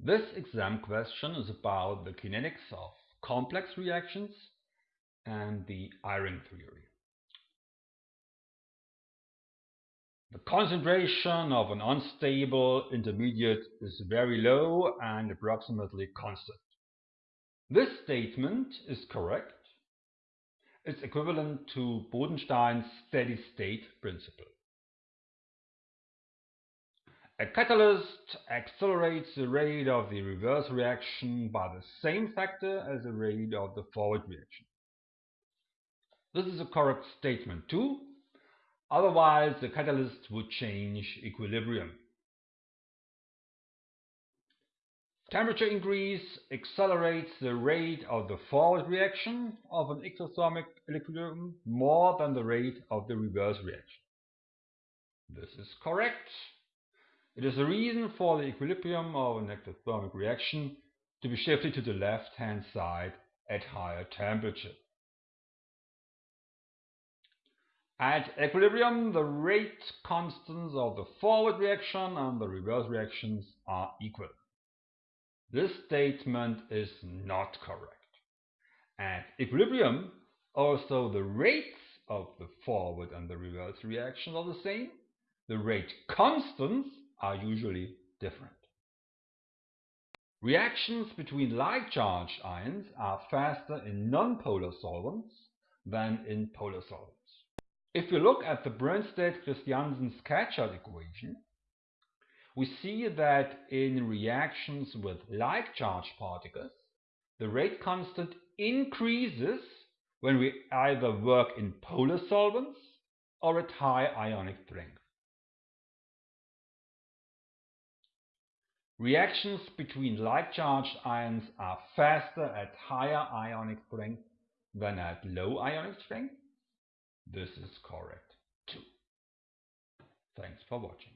This exam question is about the kinetics of complex reactions and the Eyring theory. The concentration of an unstable intermediate is very low and approximately constant. This statement is correct. It's equivalent to Bodenstein's steady state principle. A catalyst accelerates the rate of the reverse reaction by the same factor as the rate of the forward reaction. This is a correct statement too, otherwise the catalyst would change equilibrium. Temperature increase accelerates the rate of the forward reaction of an exothermic equilibrium more than the rate of the reverse reaction. This is correct. It is a reason for the equilibrium of an exothermic reaction to be shifted to the left-hand side at higher temperature. At equilibrium, the rate constants of the forward reaction and the reverse reactions are equal. This statement is not correct. At equilibrium, also the rates of the forward and the reverse reactions are the same. The rate constants are usually different. Reactions between like-charged ions are faster in nonpolar solvents than in polar solvents. If we look at the Brønsted-Christiansen-Scatchard equation, we see that in reactions with like-charged particles, the rate constant increases when we either work in polar solvents or at high ionic strength. Reactions between like-charged ions are faster at higher ionic strength than at low ionic strength. This is correct too. Thanks for watching.